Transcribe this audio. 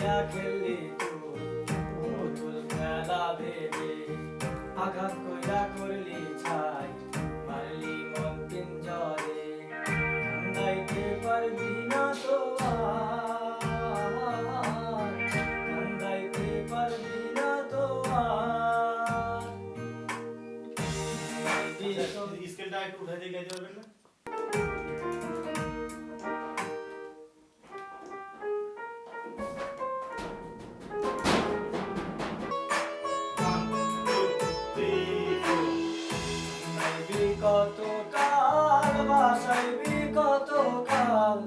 খেললি তুই পুতুল খেলা ভেবে আঘাত কইরা করলি ছাই, মারলি মন পিঞ্জরে কান্দাইতে পারবি না তো কান্দাইতে পারবি না তো স্কেলটা একটু উঠাই দিয়ে পারবেন না? কত কাল বাসাইবি কত কাল